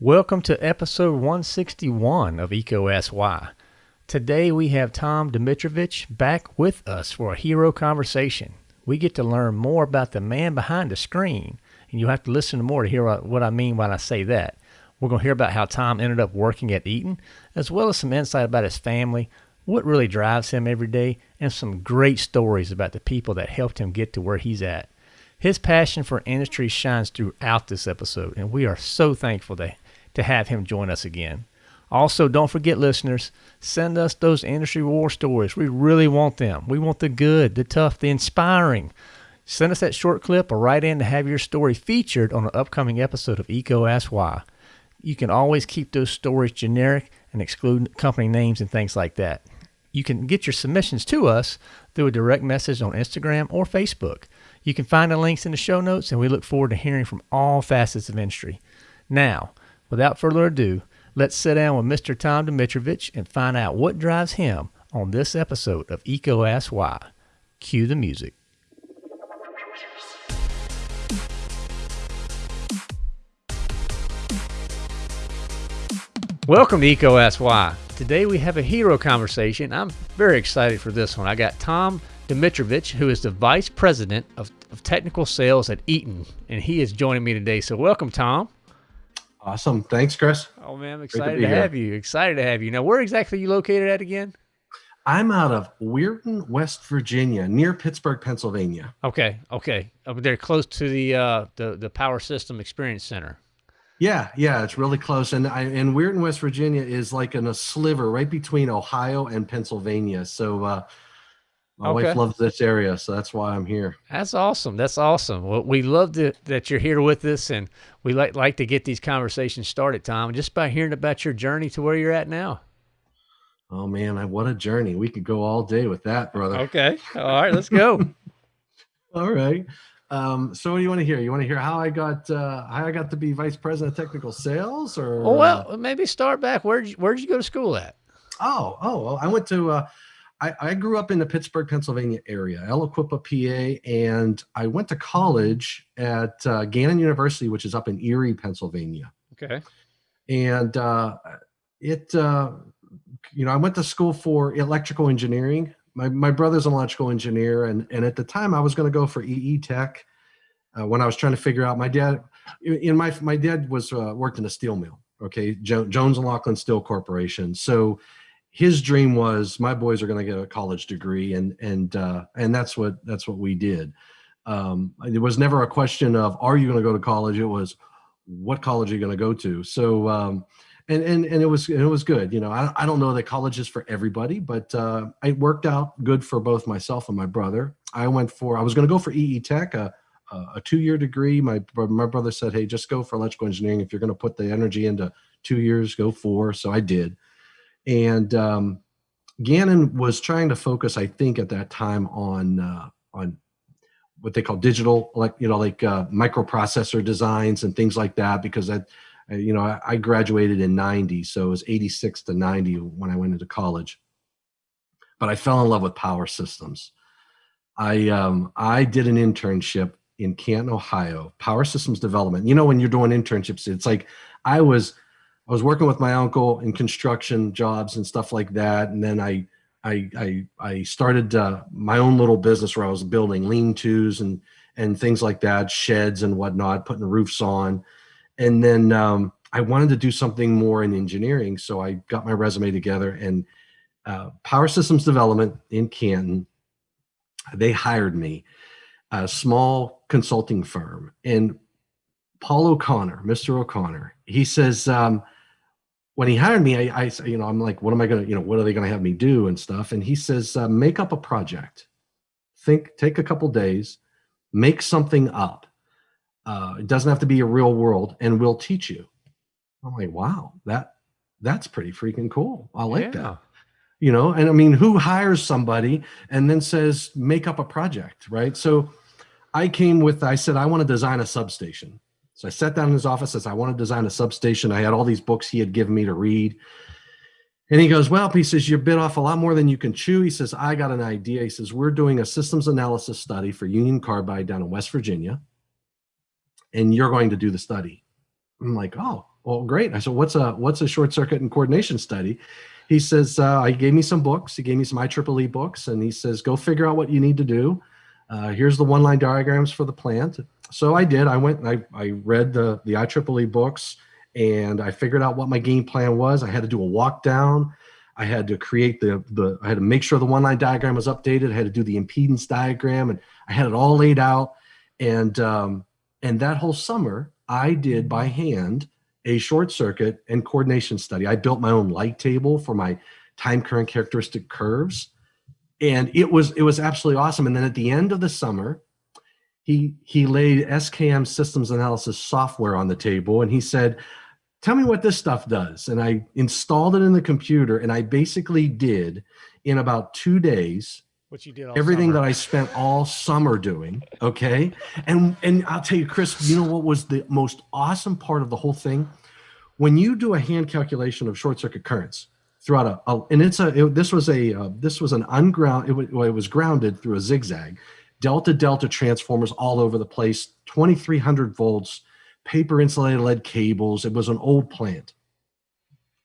Welcome to episode 161 of EECO Ask Why. Today we have Tom Domitrovich back with us for a hero conversation. We get to learn more about the man behind the screen, and you'll have to listen to more to hear what I mean when I say that. We're going to hear about how Tom ended up working at Eaton, as well as some insight about his family, what really drives him every day, and some great stories about the people that helped him get to where he's at. His passion for industry shines throughout this episode, and we are so thankful to, to have him join us again. Also, don't forget, listeners, send us those industry war stories. We really want them. We want the good, the tough, the inspiring. Send us that short clip or write in to have your story featured on an upcoming episode of EECO Ask Why. You can always keep those stories generic and exclude company names and things like that. You can get your submissions to us through a direct message on Instagram or Facebook. You can find the links in the show notes, and we look forward to hearing from all facets of industry. Now, without further ado, let's sit down with Mr. Tom Domitrovich and find out what drives him on this episode of EECO Ask Why. Cue the music. Welcome to EECO Ask Why. Today we have a hero conversation. I'm very excited for this one. I got Tom Domitrovich, who is the Vice President of, of Technical Sales at Eaton, and he is joining me today. So welcome, Tom. Awesome. Thanks, Chris. Oh, man, I'm excited to, to have you. Excited to have you. Now, where exactly are you located at again? I'm out of Weirton, West Virginia, near Pittsburgh, Pennsylvania. Okay, okay. Over there, close to the uh, the the Power System Experience Center. Yeah, yeah, it's really close. And I, and Weirton, West Virginia is like in a sliver right between Ohio and Pennsylvania. So uh, my okay. wife loves this area, so that's why I'm here. That's awesome. That's awesome. Well, we love to, that you're here with us, and we like like to get these conversations started, Tom, just by hearing about your journey to where you're at now. Oh man, I, what a journey! We could go all day with that, brother. Okay, all right, let's go. all right. Um, so what do you want to hear? You want to hear how I got uh, how I got to be vice president of technical sales, or oh, well, maybe start back. Where'd you, where'd you go to school at? Oh, oh, well, I went to. Uh, I, I grew up in the Pittsburgh, Pennsylvania area, Aliquippa, PA, and I went to college at uh, Gannon University, which is up in Erie, Pennsylvania. Okay. And uh, it, uh, you know, I went to school for electrical engineering my, my brother's an electrical engineer and, and at the time I was going to go for EE tech uh, when I was trying to figure out my dad in my, my dad was uh, worked in a steel mill. Okay. Jo Jones and Laughlin Steel Corporation. So his dream was my boys are going to get a college degree and, and, uh, and that's what, that's what we did. Um, it was never a question of, are you going to go to college? It was, what college are you going to go to? So, um, and and and it was it was good. You know, I I don't know that college is for everybody, but uh, it worked out good for both myself and my brother. I went for I was going to go for EE Tech, a a two year degree. My my brother said, "Hey, just go for electrical engineering. If you're going to put the energy into two years, go four." So I did, and um, Gannon was trying to focus, I think, at that time on uh, on what they call digital, like you know, like uh, microprocessor designs and things like that, because I, you know, I, I graduated in 90, so it was 86 to 90 when I went into college. But I fell in love with power systems. I um, I did an internship in Canton, Ohio, power systems development. You know, when you're doing internships, it's like I was I was working with my uncle in construction jobs and stuff like that, and then I I I, I started uh, my own little business where I was building lean-tos and and things like that, sheds and whatnot, putting roofs on and then um, I wanted to do something more in engineering. So I got my resume together and uh, Power Systems Development in Canton, they hired me, a small consulting firm. And Paul O'Connor, Mr. O'Connor, he says, um, when he hired me, I, I, you know, I'm like, what am I going to, you know, what are they going to have me do and stuff? And he says, uh, make up a project. Think, take a couple days, make something up uh, it doesn't have to be a real world, and we'll teach you. I'm like, wow, that that's pretty freaking cool. I like yeah. that. You know, and I mean, who hires somebody and then says, make up a project, right? So I came with, I said, I want to design a substation. So I sat down in his office, says, I want to design a substation. I had all these books he had given me to read. And he goes, well, he says, you're bit off a lot more than you can chew. He says, I got an idea. He says, we're doing a systems analysis study for Union Carbide down in West Virginia and you're going to do the study. I'm like, oh, well, great. I said, what's a what's a short circuit and coordination study? He says, uh, he gave me some books. He gave me some IEEE books, and he says, go figure out what you need to do. Uh, here's the one line diagrams for the plant. So I did. I went. I I read the the IEEE books, and I figured out what my game plan was. I had to do a walk down. I had to create the the. I had to make sure the one line diagram was updated. I had to do the impedance diagram, and I had it all laid out. And um, and that whole summer, I did by hand a short circuit and coordination study. I built my own light table for my time current characteristic curves. And it was it was absolutely awesome. And then at the end of the summer, he he laid SKM systems analysis software on the table and he said, tell me what this stuff does. And I installed it in the computer and I basically did in about two days what you did everything summer. that I spent all summer doing. Okay. And, and I'll tell you, Chris, you know what was the most awesome part of the whole thing? When you do a hand calculation of short circuit currents throughout a, a and it's a, it, this was a, uh, this was an unground, it, it was grounded through a zigzag, delta delta transformers all over the place, 2300 volts, paper insulated lead cables. It was an old plant.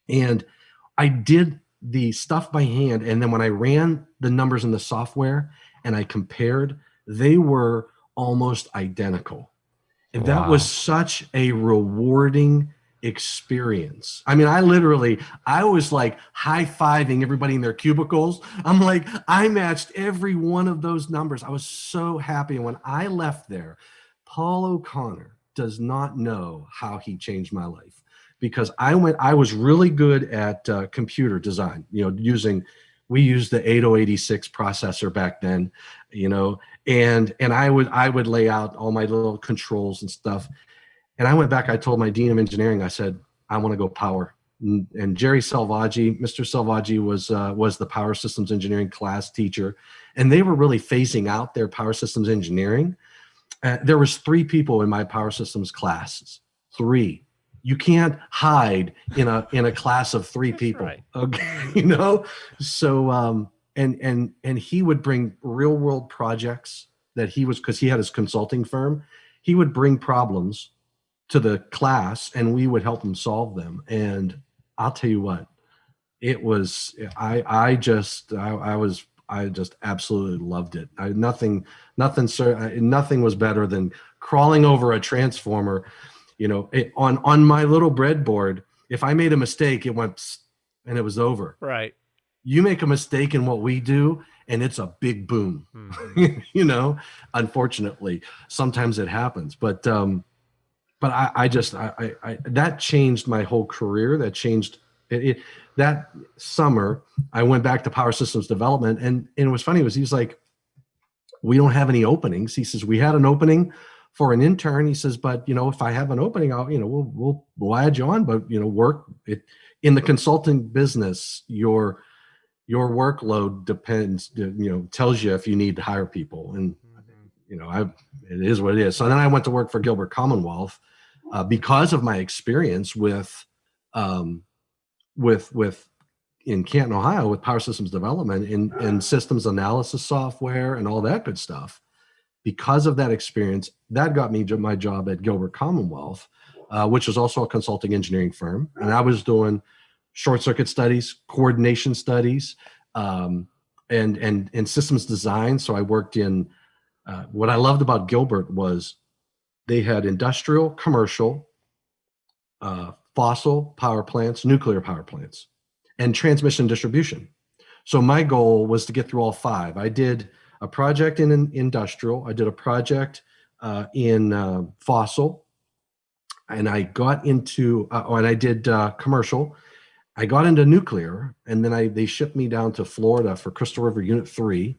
And I did the stuff by hand. And then when I ran the numbers in the software and I compared, they were almost identical. And wow. that was such a rewarding experience. I mean, I literally, I was like high fiving everybody in their cubicles. I'm like, I matched every one of those numbers. I was so happy. And when I left there, Paul O'Connor does not know how he changed my life because I went, I was really good at uh, computer design, you know, using, we used the 8086 processor back then, you know, and, and I would, I would lay out all my little controls and stuff. And I went back, I told my dean of engineering, I said, I want to go power. And, and Jerry Selvaggi, Mr. Selvaggi was, uh, was the power systems engineering class teacher. And they were really phasing out their power systems engineering. Uh, there was three people in my power systems classes, three you can't hide in a in a class of three people right. okay you know so um and and and he would bring real world projects that he was because he had his consulting firm he would bring problems to the class and we would help them solve them. And i'll tell you what it was i i just i, I was i just absolutely loved it. I, nothing nothing sir nothing was better than crawling over a transformer you know it, on on my little breadboard. If i made a mistake it went and it was over. Right. You make a mistake in what we do and it's a big boom mm-hmm. you know unfortunately sometimes it happens. But um but i i just I, I, I that changed my whole career that changed it, it, that summer i went back to power systems development and and it was funny was he's like we don't have any openings he says we had an opening for an intern. He says, but you know, if I have an opening, I'll, you know, we'll, we'll, we'll add you on, but you know, work it in the consulting business, your, your workload depends, you know, tells you if you need to hire people. And, mm-hmm. you know, I, it is what it is. So then I went to work for Gilbert Commonwealth uh, because of my experience with, um, with, with, in Canton, Ohio with power systems development and, and systems analysis software and all that good stuff because of that experience, that got me my job at Gilbert Commonwealth, uh, which is also a consulting engineering firm. And I was doing short circuit studies, coordination studies, um, and, and, and systems design. So I worked in, uh, what I loved about Gilbert was they had industrial, commercial, uh, fossil power plants, nuclear power plants, and transmission distribution. So my goal was to get through all five. I did a project in, in industrial. I did a project uh, in uh, fossil, and I got into, uh, oh, and I did uh, commercial. I got into nuclear, and then I they shipped me down to Florida for Crystal River Unit Three,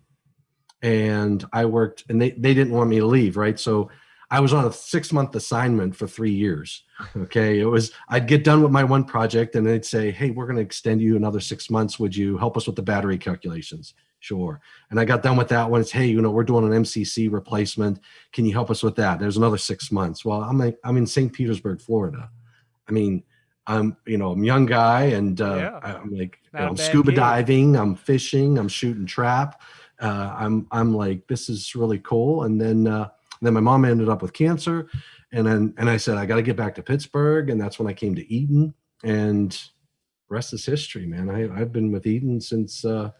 and I worked, and they they didn't want me to leave, right? So I was on a six month assignment for three years. Okay. It was, I'd get done with my one project and they'd say, Hey, we're going to extend you another six months. Would you help us with the battery calculations? Sure. And I got done with that one. It's, Hey, you know, we're doing an MCC replacement. Can you help us with that? There's another six months. Well, I'm, like, I'm in St. Petersburg, Florida. I mean, I'm, you know, I'm a young guy and uh, yeah. I'm like, you know, I'm scuba kid. diving, I'm fishing, I'm shooting trap. Uh, I'm, I'm like, this is really cool. And then, uh, then my mom ended up with cancer and then and I said I got to get back to Pittsburgh, and that's when I came to Eaton, and rest is history, man. I I've been with Eaton since uh,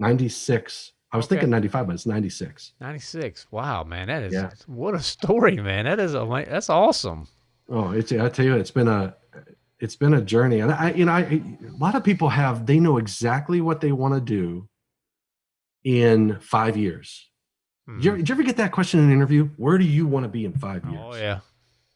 '96. I was Okay. thinking '95, but it's '96. 96. Wow, man. That is Yeah. what a story, man. That is a that's awesome. Oh, it's I tell you, it's been a it's been a journey, and I you know I, a lot of people have they know exactly what they want to do in five years. Did you, ever, did you ever get that question in an interview? Where do you want to be in five oh, years? Oh yeah.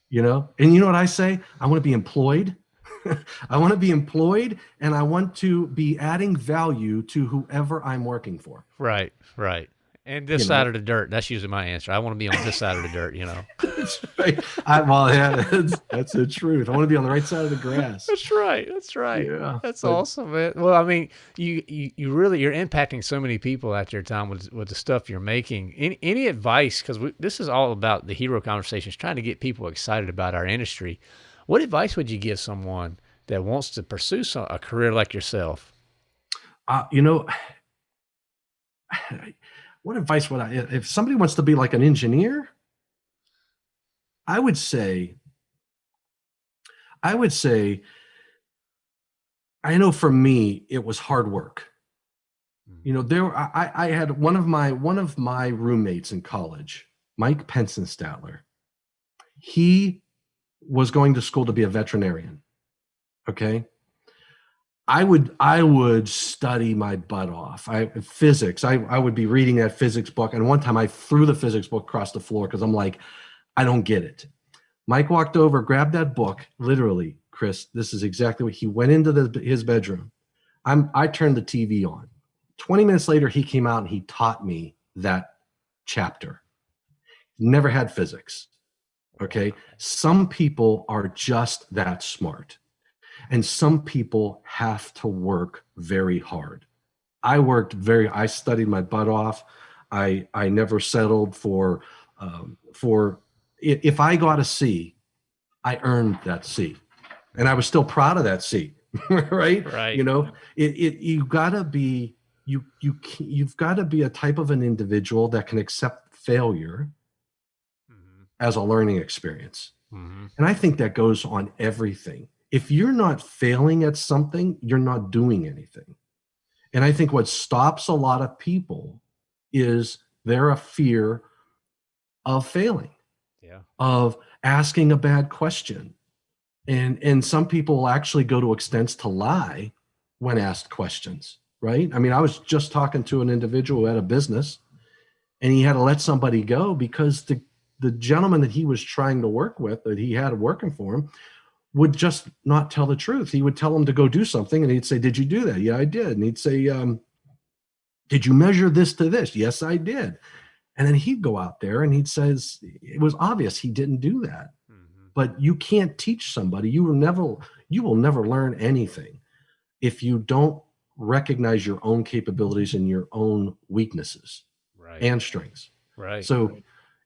You know, and you know what I say? I want to be employed. I want to be employed, and I want to be adding value to whoever I'm working for. Right, right. And this side know. of the dirt. That's usually my answer. I want to be on this side of the dirt, you know. That's right. I, well, yeah, that's, that's the truth. I want to be on the right side of the grass. That's right. That's right. Yeah, That's but- awesome, man. Well, I mean, you, you you really you're impacting so many people out there, Tom, with with the stuff you're making. Any any advice? Because this is all about the hero conversations, trying to get people excited about our industry. What advice would you give someone that wants to pursue some, a career like yourself? Uh, you know, what advice would I, if somebody wants to be like an engineer, I would say, I would say, I know for me, it was hard work. Mm-hmm. You know, there, I, I had one of my, one of my roommates in college, Mike Pensenstatler. He was going to school to be a veterinarian. Okay. I would I would study my butt off. I physics. I, I would be reading that physics book, and one time I threw the physics book across the floor because I'm like, I don't get it. Mike walked over, grabbed that book. Literally, Chris, this is exactly what he went into the, his bedroom. I'm I turned the TV on. 20 minutes later, he came out and he taught me that chapter. Never had physics. Okay. Some people are just that smart. And some people have to work very hard. I worked very, I studied my butt off. I, I never settled for, um, for, if I got a C, I earned that C. And I was still proud of that C, right? Right. You know, it, it you gotta be, you, you, you've gotta be a type of an individual that can accept failure Mhm, as a learning experience. mhm. And I think that goes on everything. If you're not failing at something, you're not doing anything. And I think what stops a lot of people is their a fear of failing, Yeah. of asking a bad question. And and some people actually go to extents to lie when asked questions, right? I mean, I was just talking to an individual who had a business and he had to let somebody go because the the gentleman that he was trying to work with that he had working for him would just not tell the truth. He would tell him to go do something and he'd say, Did you do that? Yeah, I did. And he'd say, um, Did you measure this to this? Yes, I did. And then he'd go out there and he'd says, It was obvious he didn't do that. Mhm. But you can't teach somebody. You will never, you will never learn anything if you don't recognize your own capabilities and your own weaknesses Right. and strengths. right. So,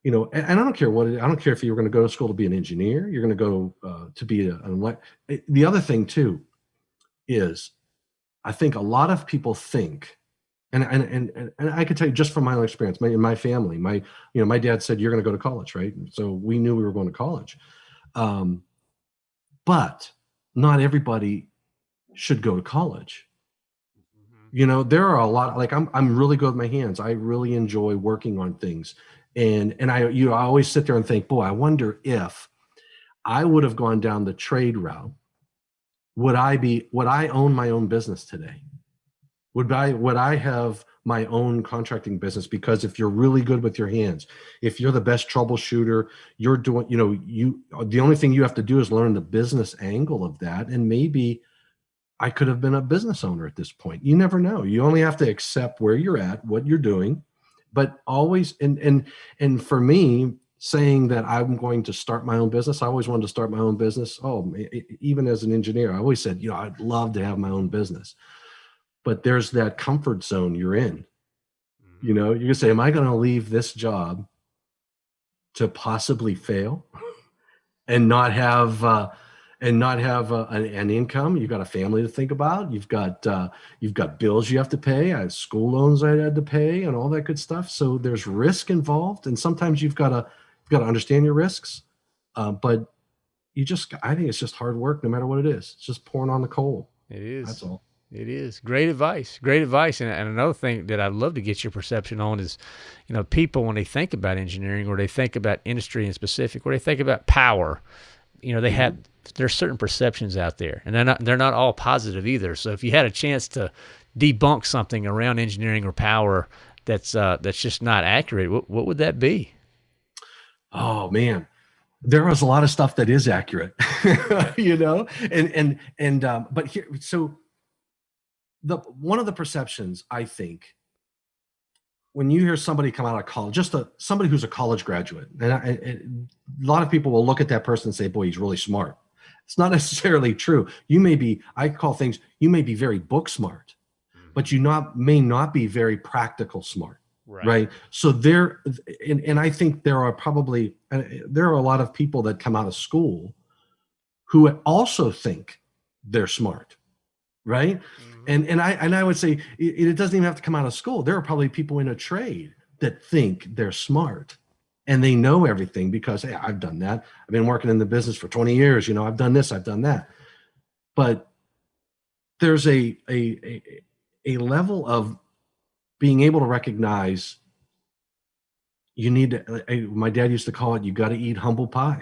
you know, and, and I don't care what it, I don't care if you're going to go to school to be an engineer, you're going to go uh, to be a, an elect. eh, The other thing too is, I think a lot of people think, and and and and, and I can tell you just from my own experience, my, in my family, my you know, my dad said you're going to go to college, right? So we knew we were going to college, um, but not everybody should go to college Mhm. you know there are a lot like i'm i'm really good with my hands i really enjoy working on things and and i you i always sit there and think boy i wonder if i would have gone down the trade route would i be would i own my own business today would i would i have my own contracting business because if you're really good with your hands if you're the best troubleshooter you're doing you know you the only thing you have to do is learn the business angle of that and maybe I could have been a business owner at this point. You never know. You only have to accept where you're at, what you're doing, but always and and and for me, saying that I'm going to start my own business, I always wanted to start my own business. Oh, even as an engineer, I always said, you know, I'd love to have my own business. But there's that comfort zone you're in. You know, you can say, Am I going to leave this job to possibly fail and not have uh, and not have uh, an, an income? You've got a family to think about. You've got uh, you've got bills you have to pay. I have school loans I had to pay, and all that good stuff. So there's risk involved, and sometimes you've got to you've got to understand your risks. uh, but you just i think it's just hard work no matter what it is it's just pouring on the coal it is that's all it is great advice great advice and, and another thing that i'd love to get your perception on is you know people when they think about engineering or they think about industry in specific or they think about power you know they mm-hmm. have there's certain perceptions out there and they're not they're not all positive either so if you had a chance to debunk something around engineering or power that's uh, that's just not accurate, what, what would that be? Oh man, there is a lot of stuff that is accurate, you know, and and and um, but here, so the one of the perceptions I think when you hear somebody come out of college, just a somebody who's a college graduate, and I, a lot of people will look at that person and say, "Boy, he's really smart." It's not necessarily true. You may be, I call things, you may be very book smart, but you not may not be very practical smart right, right? so there and, and i think there are probably uh, there are a lot of people that come out of school who also think they're smart right mm-hmm. And and i and i would say it, it doesn't even have to come out of school there are probably people in a trade that think they're smart and they know everything because hey i've done that i've been working in the business for 20 years you know i've done this i've done that but there's a a, a, a level of being able to recognize you need to, my dad used to call it, you got to eat humble pie.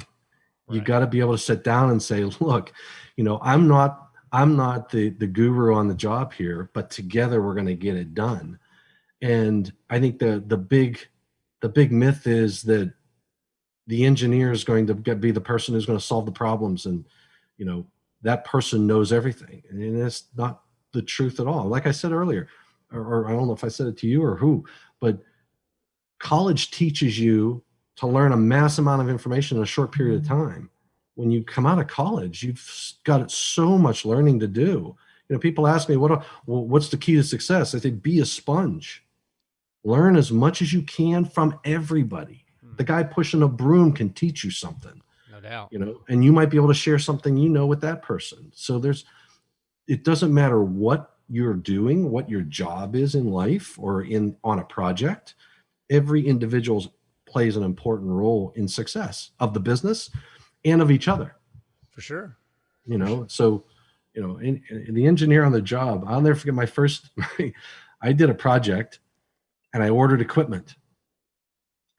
Right. You got to be able to sit down and say, look, you know, I'm not, I'm not the, the guru on the job here, but together we're going to get it done. And I think the, the big, the big myth is that the engineer is going to get, be the person who's going to solve the problems. And, you know, that person knows everything. And it's not the truth at all. Like I said earlier, or, or I don't know if I said it to you or who, but college teaches you to learn a mass amount of information in a short period of mm-hmm. time. When you come out of college, you've got so much learning to do. You know, people ask me, "What? Well, what's the key to success?" I say, "Be a sponge. Learn as much as you can from everybody. The hmm. guy pushing a broom can teach you something. No doubt. You know, and you might be able to share something you know with that person. So there's it doesn't matter what you're doing, what your job is in life or in on a project. Every individual plays an important role in success of the business and of each other. For sure. You know, so you know, in, in the engineer on the job, I'll never forget my first. I did a project, and I ordered equipment,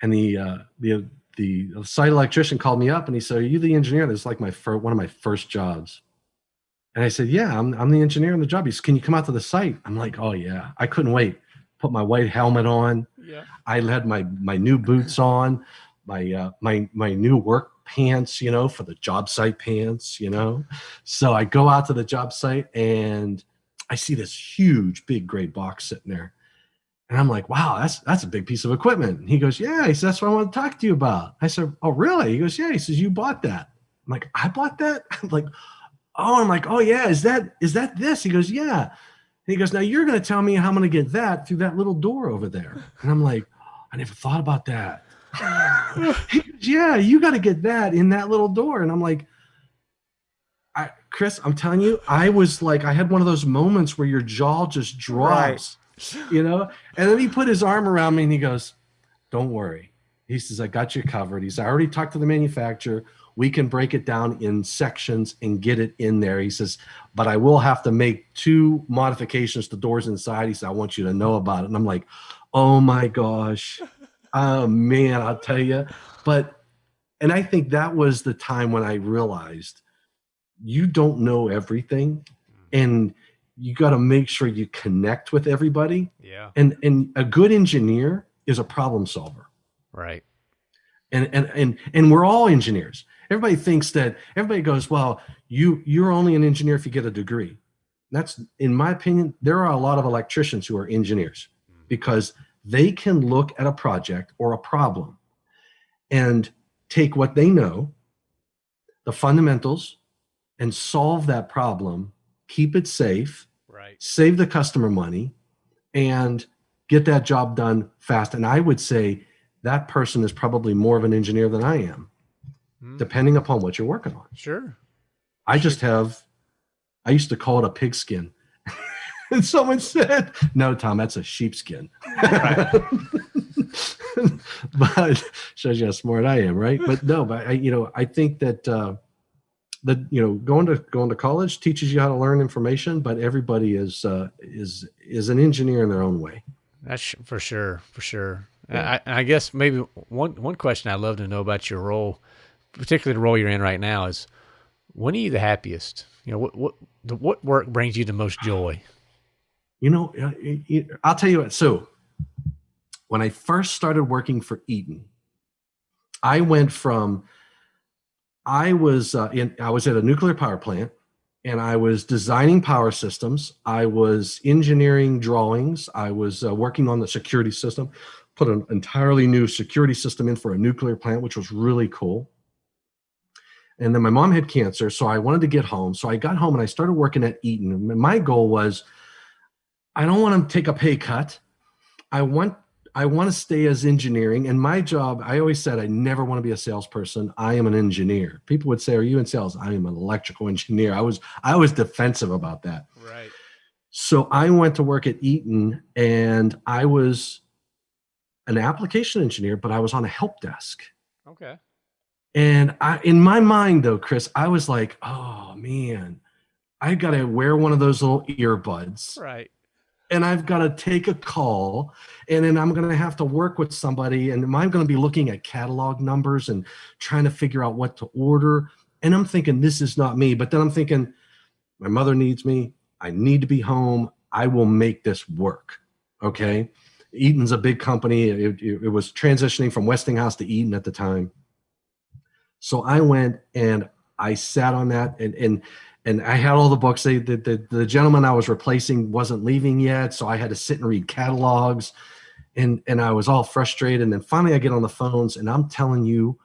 and the uh, the the site electrician called me up and he said, "Are you the engineer?" This is like my first, one of my first jobs. And I said, yeah, I'm, I'm the engineer on the job. He said, can you come out to the site? I'm like, oh yeah, I couldn't wait. Put my white helmet on. Yeah. I had my, my new boots on, my, uh, my, my new work pants, you know, for the job site pants, you know? So I go out to the job site and I see this huge, big gray box sitting there. And I'm like, wow, that's that's a big piece of equipment. And he goes, yeah. He says, that's what I want to talk to you about. I said, oh, really? He goes, yeah. He says, you bought that. I'm like, I bought that? I'm like, oh, I'm like, oh yeah, is that is that this? He goes, yeah. And he goes, now you're to tell me how I'm to get that through that little door over there. And I'm like, I never thought about that. He yeah, you got to get that in that little door. And I'm like, I, Chris, I'm telling you, I was like, I had one of those moments where your jaw just drops, right. you know? And then he put his arm around me and he goes, don't worry. He says, I got you covered. He's I already talked to the manufacturer we can break it down in sections and get it in there. He says, but I will have to make two modifications to doors inside. He said, I want you to know about it. And I'm like, oh my gosh. Oh man, I'll tell you. But, and I think that was the time when I realized you don't know everything and you got to make sure you connect with everybody. Yeah. And, and a good engineer is a problem solver. Right. And, and, and, and we're all engineers everybody thinks that everybody goes, well, you you're only an engineer if you get a degree. That's in my opinion, there are a lot of electricians who are engineers hmm. because they can look at a project or a problem and take what they know, the fundamentals, and solve that problem, keep it safe, right. save the customer money, and get that job done fast. And I would say that person is probably more of an engineer than I am mm. depending upon what you're working on. Sure. I just have, I used to call it a pigskin. And someone said, no, Tom, that's a sheepskin. but shows you how smart I am, right? But no, but I, you know, I think that uh, that you know, going to going to college teaches you how to learn information, but everybody is uh, is is an engineer in their own way. That's for sure, for sure. Yeah. I, I guess maybe one one question I'd love to know about your role, particularly the role you're in right now, is when are you the happiest? You know, what what what work brings you the most joy? You know, uh, I'll tell you what. So when I first started working for Eaton, I went from I was uh, in I was at a nuclear power plant and I was designing power systems. I was engineering drawings. I was uh, working on the security system, put an entirely new security system in for a nuclear plant, which was really cool. And then my mom had cancer, so I wanted to get home. So I got home and I started working at Eaton. My goal was I don't want to take a pay cut. I want I want to stay as engineering. And my job, I always said I never want to be a salesperson. I am an engineer. People would say, Are you in sales? I am an electrical engineer. I was I was defensive about that. Right. So I went to work at Eaton and I was an application engineer, but I was on a help desk. Okay. And I in my mind though, Chris, I was like, oh man, I gotta wear one of those little earbuds. Right and I've got to take a call and then I'm going to have to work with somebody and I'm going to be looking at catalog numbers and trying to figure out what to order. And I'm thinking, this is not me. But then I'm thinking, my mother needs me. I need to be home. I will make this work. Okay. Eaton's a big company. It, it, it was transitioning from Westinghouse to Eaton at the time. So I went and I sat on that and, and and I had all the books. They, the, the, the gentleman I was replacing wasn't leaving yet, so I had to sit and read catalogs, and and I was all frustrated. And then finally, I get on the phones, and I'm telling you,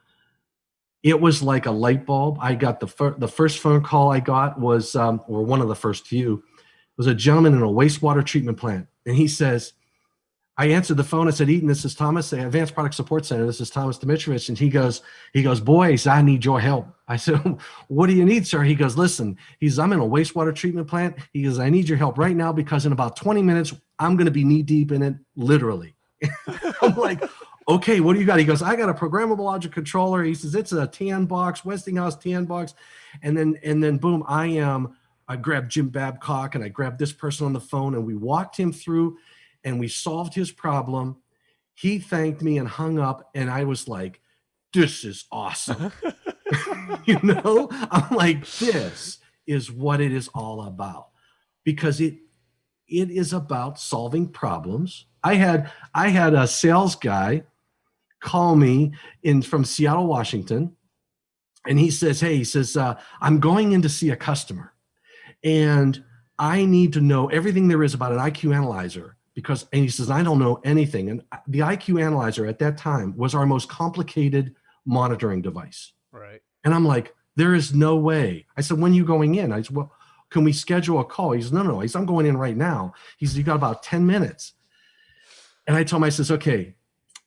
it was like a light bulb. I got the fir- the first phone call I got was, um, or one of the first few, was a gentleman in a wastewater treatment plant, and he says, I answered the phone. I said, Eaton, this is Thomas, the Advanced Product Support Center. This is Thomas Domitrovich. And he goes, he goes, boys, I need your help. I said, what do you need, sir? He goes, listen, he's, I'm in a wastewater treatment plant. He goes, I need your help right now because in about 20 minutes, I'm going to be knee deep in it, literally. I'm like, okay, what do you got? He goes, I got a programmable logic controller. He says, it's a tan box, Westinghouse tan box. And then, and then boom, I am, I grabbed Jim Babcock and I grabbed this person on the phone and we walked him through and we solved his problem. He thanked me and hung up, and I was like, this is awesome. you know, I'm like, this is what it is all about because it it is about solving problems. I had I had a sales guy call me in from Seattle, Washington, and he says, "Hey, he says uh, I'm going in to see a customer, and I need to know everything there is about an IQ analyzer because and he says i don't know anything. And uh, the iq analyzer at that time was our most complicated monitoring device. Right. And i'm like there is no way. I said when you going in? I said well can we schedule a call? He says no no he says i'm going in right now. He says you got about 10 minutes. And i told him i says okay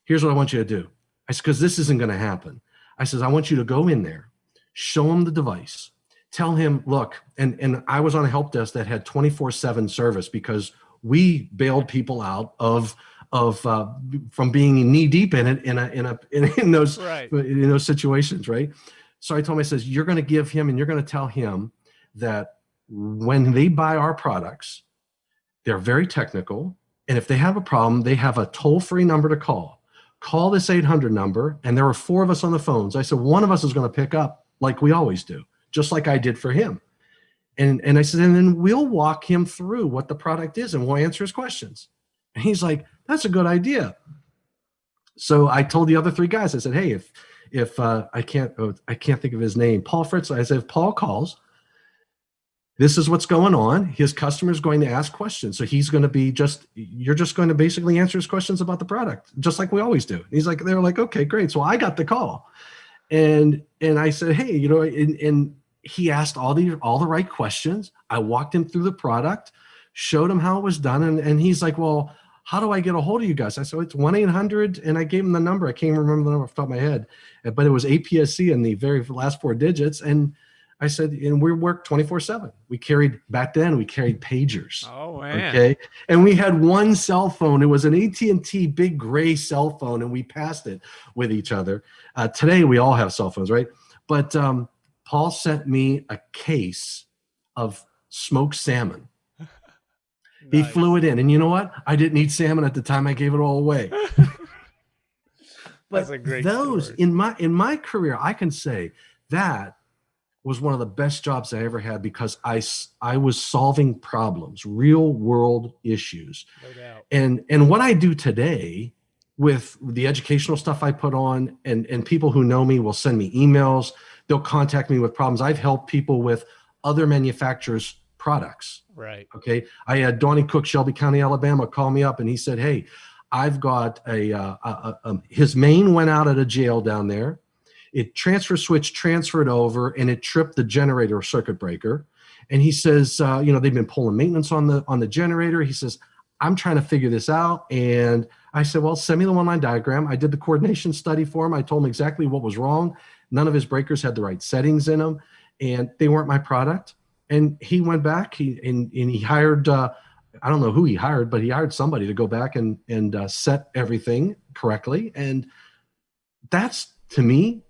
here's what i want you to do. I said because this isn't going to happen. I says i want you to go in there show him the device tell him look and and i was on a help desk that had 24 7 service because we bailed people out of of uh, from being knee deep in it in a in a in, in those right. in those situations, right? So I told him, I says, you're going to give him and you're going to tell him that when they buy our products, they're very technical, and if they have a problem, they have a toll free number to call. Call this 800 number, and there were four of us on the phones. I said one of us is going to pick up like we always do, just like I did for him. And, and I said, and then we'll walk him through what the product is and we'll answer his questions. And he's like, that's a good idea. So I told the other three guys, I said, hey, if if uh, I can't oh, I can't think of his name, Paul Fritz. I said, if Paul calls, this is what's going on. His customer is going to ask questions. So he's going to be just, you're just going to basically answer his questions about the product, just like we always do. he's like, they're like, okay, great. So I got the call. And and I said, hey, you know, and, and he asked all the all the right questions. I walked him through the product, showed him how it was done, and, and he's like, Well, how do I get a hold of you guys? I said, It's 1-800, and I gave him the number. I can't remember the number off the top of my head, but it was APSC in the very last four digits. And I said, and we worked 24 seven. We carried back then we carried pagers. Oh man. Okay. And we had one cell phone. It was an AT&T big gray cell phone and we passed it with each other. Uh, today we all have cell phones, right? But um, Paul sent me a case of smoked salmon. He Nice. flew it in. And you know what? I didn't eat salmon at the time. I gave it all away. That's but a great those story. in my in my career, I can say that was one of the best jobs I ever had because I, I was solving problems, real world issues. No doubt. And and what I do today with the educational stuff I put on and and people who know me will send me emails, they'll contact me with problems. I've helped people with other manufacturers products. Right. Okay. I had Donnie Cook, Shelby County, Alabama, call me up and he said, Hey, I've got a, uh, a, a his main went out at a jail down there. It transfer switch transferred over and it tripped the generator circuit breaker. And he says, uh, you know, they've been pulling maintenance on the on the generator. He says, I'm trying to figure this out. And I said, well, send me the one line diagram. I did the coordination study for him. I told him exactly what was wrong. None of his breakers had the right settings in them, and they weren't my product. And he went back he and, and he hired uh, i don't know who he hired but he hired somebody to go back and and uh, set everything correctly. And that's to me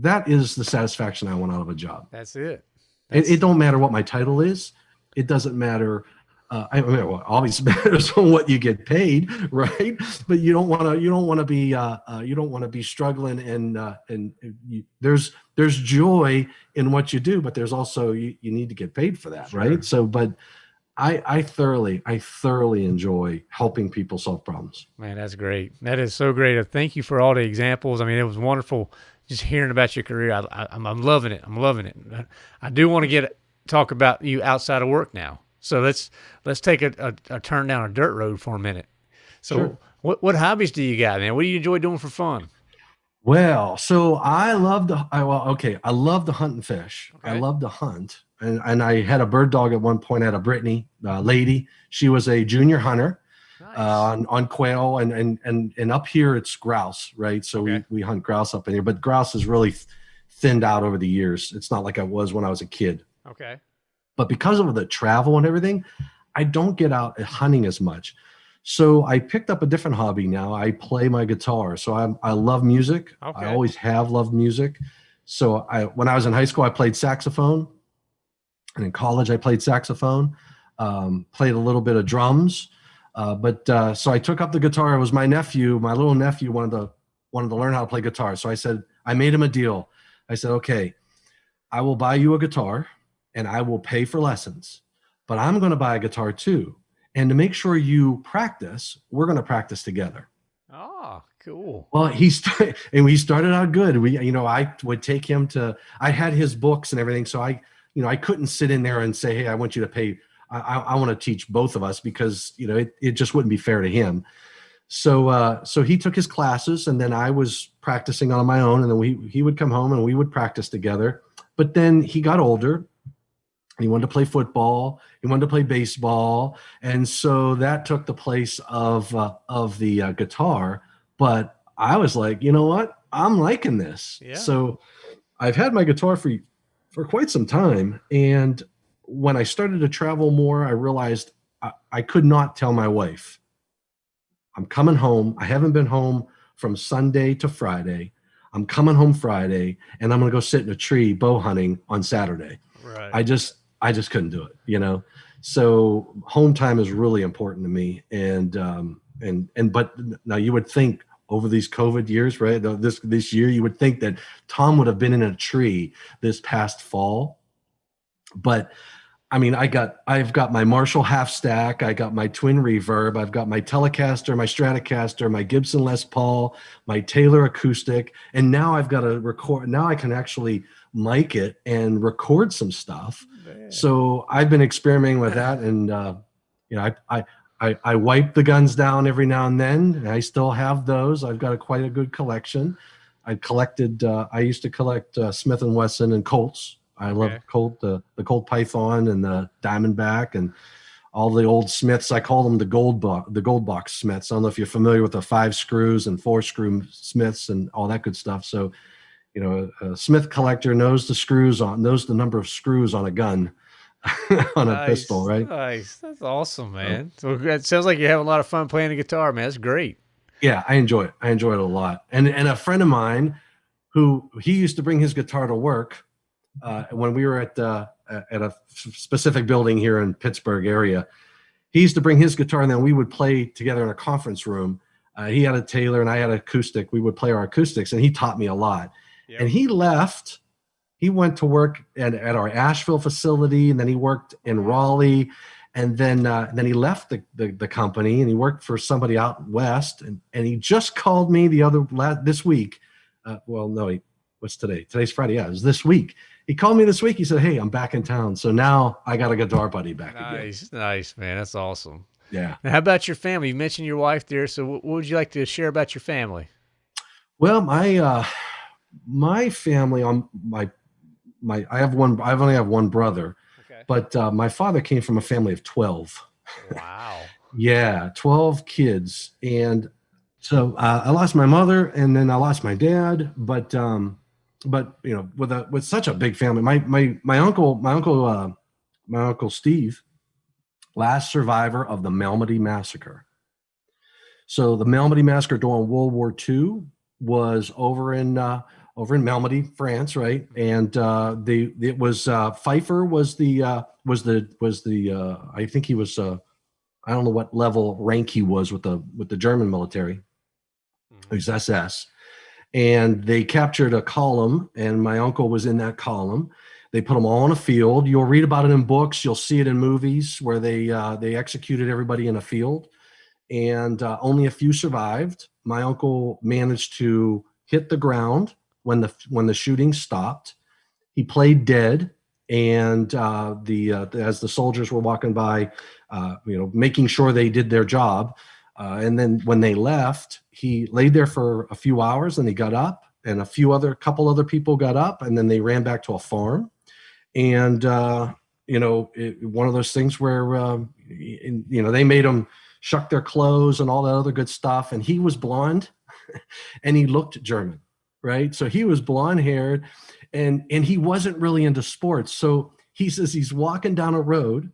that is the satisfaction i want out of a job. That's it. it, it don't matter what my title is. It doesn't matter uh, I mean, well, obviously matters on what you get paid, right? But you don't want to, you don't want to be, uh, uh, you don't want to be struggling, and uh, and you, there's there's joy in what you do, but there's also you, you need to get paid for that, Sure. right? So, but I I thoroughly I thoroughly enjoy helping people solve problems. Man, that's great. That is so great. Uh, Thank you for all the examples. I mean, it was wonderful just hearing about your career. I, I, I'm, I'm loving it. I'm loving it. I do want to get talk about you outside of work now. So let's let's take a, a, a turn down a dirt road for a minute. So Sure. what what hobbies do you got, man? What do you enjoy doing for fun? Well, so I love to. I, well, okay, I love to hunt and fish. I love to hunt, and and I had a bird dog at one point. I had a Brittany uh, lady. She was a junior hunter Nice. uh, on on quail, and and and and up here it's grouse, right? So Okay. we we hunt grouse up in here, but grouse is really th- thinned out over the years. It's not like I was when I was a kid. okay. But because of the travel and everything, I don't get out hunting as much. So I picked up a different hobby now. I play my guitar. So I I love music. Okay. I always have loved music. So I when I was in high school, I played saxophone, and in college I played saxophone. Um, played a little bit of drums, uh, but uh, so I took up the guitar. It was my nephew, my little nephew, wanted to wanted to learn how to play guitar. So I said I made him a deal. I said, okay, I will buy you a guitar, and I will pay for lessons, but I'm going to buy a guitar too. And to make sure you practice, we're going to practice together. Oh, cool. Well, he started, and we started out good. We, you know, I would take him to. I had his books and everything, so I, you know, I couldn't sit in there and say, "Hey, I want you to pay." I, I, I want to teach both of us because you know it, it just wouldn't be fair to him. So, uh, so he took his classes, and then I was practicing on my own, and then we he would come home and we would practice together. But then he got older. He wanted to play football. He wanted to play baseball, and so that took the place of uh, of the uh, guitar but I was like, you know what? I'm liking this. Yeah. So I've had my guitar for for quite some time, and when I started to travel more, I realized I, I could not tell my wife, I'm coming home. I haven't been home from Sunday to Friday. I'm coming home Friday, and I'm going to go sit in a tree bow hunting on Saturday. Right. I just I just couldn't do it, you know. So home time is really important to me, and um, and and but now you would think over these COVID years, right? This this year, you would think that Tom would have been in a tree this past fall, but I mean, I got I've got my Marshall half stack, I got my twin reverb, I've got my Telecaster, my Stratocaster, my Gibson Les Paul, my Taylor acoustic, and now I've got to record. Now I can actually mic it and record some stuff. Man. So I've been experimenting with that, and uh, you know, I, I I I wipe the guns down every now and then. And I still have those. I've got a quite a good collection. I collected. Uh, I used to collect uh, Smith and Wesson and Colts. I love Okay. Colt, the the Colt Python and the Diamondback and all the old Smiths. I call them the gold box, the gold box Smiths. I don't know if you're familiar with the five screws and four screw Smiths and all that good stuff. So you know, a, a Smith collector knows the screws on knows the number of screws on a gun. on a nice, pistol, right? Nice. That's awesome, man. So it sounds like you have a lot of fun playing the guitar, man. That's great. Yeah, I enjoy it. I enjoy it a lot. And and a friend of mine who he used to bring his guitar to work uh, when we were at uh, at a specific building here in Pittsburgh area. He used to bring his guitar, and then we would play together in a conference room. Uh, he had a Taylor, and I had an acoustic. We would play our acoustics, and he taught me a lot. Yep. And he left. He went to work at, at our Asheville facility, and then he worked in Raleigh, and then uh, then he left the, the, the company, and he worked for somebody out west. And and he just called me the other this week. Uh, well, no, he, what's today? Today's Friday. Yeah, it was this week he called me this week. He said, "Hey, I'm back in town, so now I got a guitar buddy back nice, again." Nice, man. That's awesome. Yeah. Now, how about your family? You mentioned your wife there. So, what would you like to share about your family? Well, my uh, my family on my my I have one. I only have one brother, okay. but uh, my father came from a family of twelve. Wow. yeah, twelve kids, and so uh, I lost my mother, and then I lost my dad. But um, but you know, with a with such a big family, my my my uncle, my uncle, uh, my uncle Steve, last survivor of the Malmedy massacre. So the Malmedy massacre during World War II was over in uh, over in Malmedy, France, right? And uh, the it was uh, Peiper was the uh, was the was the uh, I think he was uh, I don't know what level rank he was with the with the German military. Mm-hmm. He was SS and they captured a column and my uncle was in that column. They put them all in a field. You'll read about it in books. You'll see it in movies where they uh, they executed everybody in a field. And uh, only a few survived. My uncle managed to hit the ground when the when the shooting stopped he played dead and uh, the uh, as the soldiers were walking by uh, you know making sure they did their job uh, and then when they left, he laid there for a few hours and he got up and a few other couple other people got up and then they ran back to a farm. And, uh, you know, it, one of those things where, um, you know, they made him shuck their clothes and all that other good stuff. And he was blonde and he looked German, right? So he was blonde haired and, and he wasn't really into sports. So he says he's walking down a road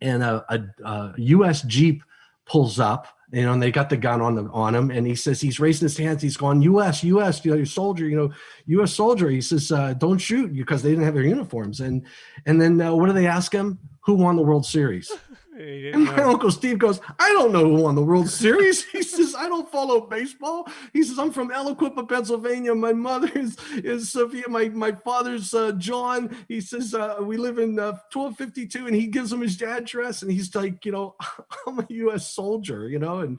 and a, a, a US Jeep pulls up, you know, and they got the gun on on him, and he says he's raising his hands. He's going, "U.S. U.S. You know, soldier. You know, U.S. soldier." He says, uh, "Don't shoot," because they didn't have their uniforms. And and then uh, what do they ask him? Who won the World Series? And my know. uncle Steve goes, I don't know who won the World Series. He says, I don't follow baseball. He says, I'm from Aliquippa, Pennsylvania. My mother is, is Sophia. My, my father's uh, John. He says, uh, we live in uh, 1252 and he gives him his address and he's like, you know, I'm a U.S. soldier, you know, and,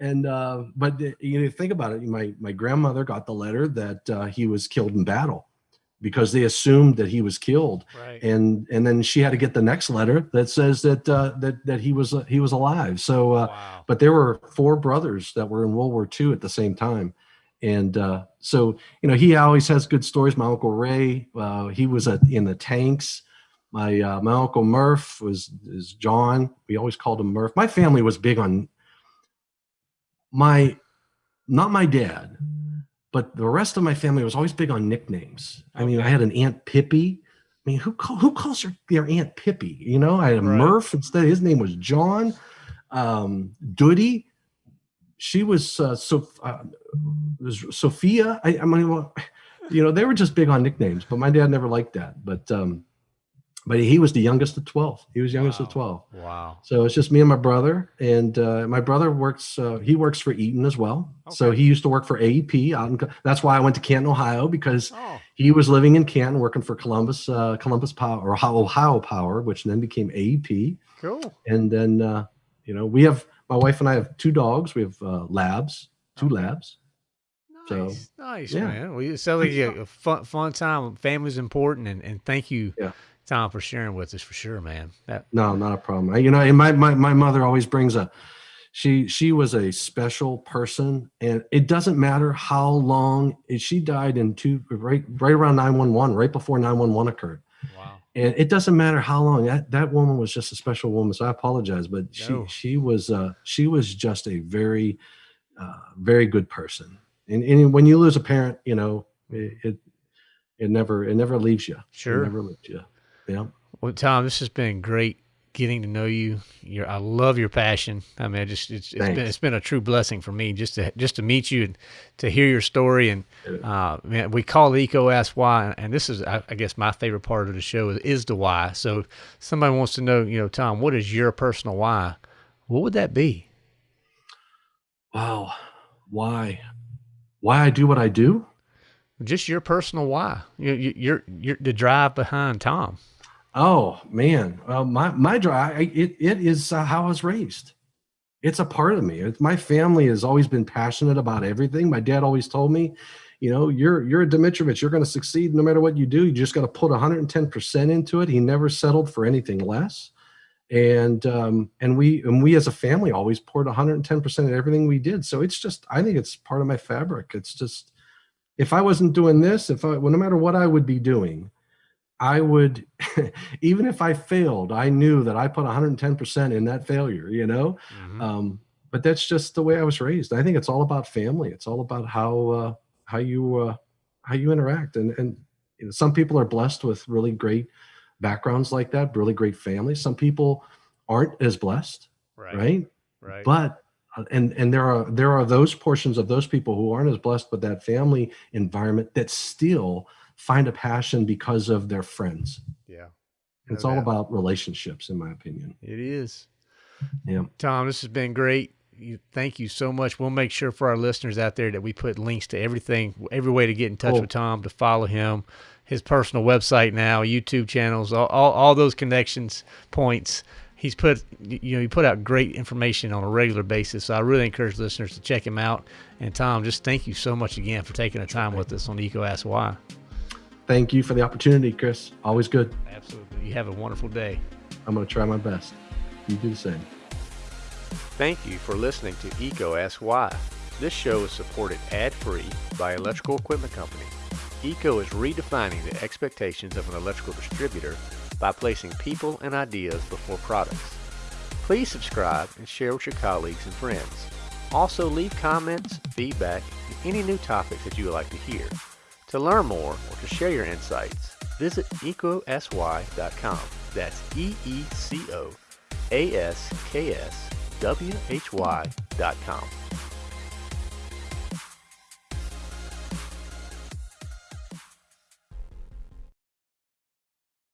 and, uh, but you know, think about it. My, my grandmother got the letter that uh, he was killed in battle because they assumed that he was killed. Right. and and then she had to get the next letter that says that uh, that that he was uh, he was alive. So uh, wow. but there were four brothers that were in world war ii at the same time. And uh, so you know he always has good stories. My uncle ray uh, he was in the tanks. My uh, my uncle murph was is john. We always called him murph. My family was big on my not my dad but the rest of my family was always big on nicknames. I mean, I had an Aunt Pippi. I mean, who call, who calls her their Aunt Pippi? You know, I had a right. Murph instead. His name was John. Um, Doody. She was uh, so uh, was Sophia. I, I mean, well, you know, they were just big on nicknames, but my dad never liked that. But um, but he was the youngest of 12 he was youngest wow. of 12 wow so it's just me and my brother and uh, my brother works uh, he works for eaton as well okay. so he used to work for aep out in, that's why i went to canton ohio because oh. he was living in canton working for columbus uh, columbus power or ohio power which then became aep cool and then uh, you know we have my wife and i have two dogs we have uh, labs two okay. labs Nice, so, nice, yeah. man. Well, it sounds like a fun, fun time. Family's important, and, and thank you yeah. Tom, for sharing with us for sure, man. That- no, not a problem. I, you know, and my, my, my mother always brings a, she, she was a special person and it doesn't matter how long she died in two, right, right around 911, right before 911 occurred. Wow. And it doesn't matter how long that, that woman was just a special woman. So I apologize, but no. she, she was, uh, she was just a very, uh, very good person. And, and when you lose a parent, you know, it, it it never it never leaves you. Sure. It never leaves you. Yeah. Well, Tom, this has been great getting to know you. Your, I love your passion. I mean, I just it's, it's been it's been a true blessing for me just to just to meet you and to hear your story. And uh, man, we call it EECO Ask Why, and this is I, I, guess my favorite part of the show is, is the why. So, somebody wants to know, you know, Tom, what is your personal why? What would that be? Wow, why? Why I do what I do? Just your personal why. You, you, you're you're the drive behind Tom. Oh man, well, my my drive it it is uh, how I was raised. It's a part of me. My family has always been passionate about everything. My dad always told me, you know, you're you're a Domitrovich. You're going to succeed no matter what you do. You just got to put 110 percent into it. He never settled for anything less. And um, and we and we as a family always poured 110 percent of everything we did. So it's just I think it's part of my fabric. It's just if I wasn't doing this, if I well, no matter what I would be doing I would, even if I failed, I knew that I put 110% in that failure, you know? Mm-hmm. Um, but that's just the way I was raised. I think it's all about family. It's all about how, uh, how you, uh, how you interact. And, and you know, some people are blessed with really great backgrounds like that, really great families. Some people aren't as blessed. Right. Right. right. But uh, and and there are there are those portions of those people who aren't as blessed with that family environment that still find a passion because of their friends. Yeah. It's all about relationships, in my opinion. It is. Yeah. Tom, this has been great. You, thank you so much. We'll make sure for our listeners out there that we put links to everything, every way to get in touch cool. with Tom, to follow him, his personal website now, YouTube channels, all, all, all those connections points. He's put, you know, he put out great information on a regular basis. So I really encourage listeners to check him out. And Tom, just thank you so much again for taking the time with us on EECO Ask Why. Thank you for the opportunity, Chris. Always good. Absolutely. You have a wonderful day. I'm going to try my best. You do the same. Thank you for listening to EECO Ask Why. This show is supported ad-free by Electrical Equipment Company. EECO is redefining the expectations of an electrical distributor by placing people and ideas before products. Please subscribe and share with your colleagues and friends. Also leave comments, feedback, and any new topics that you would like to hear. To learn more or to share your insights, visit eecoaskwhy.com. That's E E C O A S K S W H Y.com.